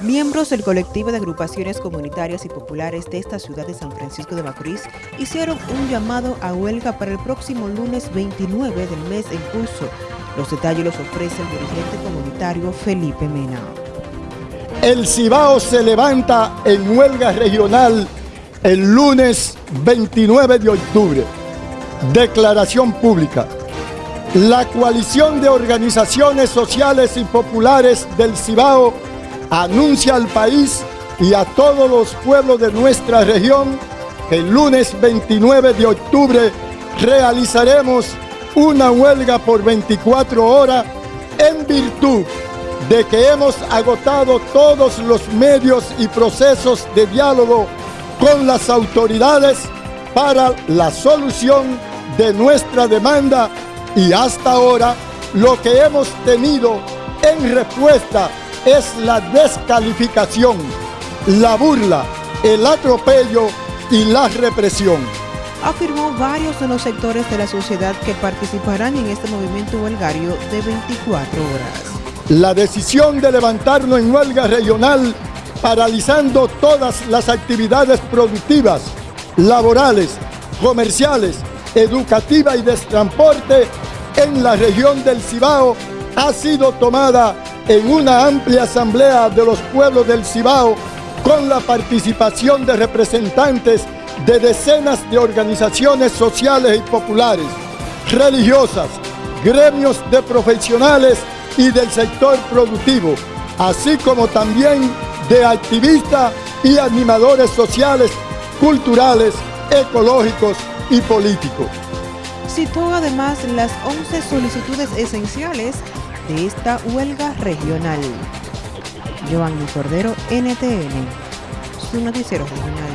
Miembros del colectivo de agrupaciones comunitarias y populares de esta ciudad de San Francisco de Macorís hicieron un llamado a huelga para el próximo lunes 29 del mes en curso. Los detalles los ofrece el dirigente comunitario Felipe Mena. El Cibao se levanta en huelga regional el lunes 29 de octubre. Declaración pública. La coalición de organizaciones sociales y populares del Cibao anuncia al país y a todos los pueblos de nuestra región que el lunes 29 de octubre realizaremos una huelga por 24 horas en virtud de que hemos agotado todos los medios y procesos de diálogo con las autoridades para la solución de nuestra demanda y hasta ahora lo que hemos tenido en respuesta es la descalificación, la burla, el atropello y la represión. Afirmó varios de los sectores de la sociedad que participarán en este movimiento huelgario de 24 horas. La decisión de levantarnos en huelga regional paralizando todas las actividades productivas, laborales, comerciales, educativas y de transporte en la región del Cibao ha sido tomada en una amplia asamblea de los pueblos del Cibao con la participación de representantes de decenas de organizaciones sociales y populares, religiosas, gremios de profesionales y del sector productivo, así como también de activistas y animadores sociales, culturales, ecológicos y políticos. Citó además las 11 solicitudes esenciales de esta huelga regional. Giovanni Cordero, NTN, su noticiero regional.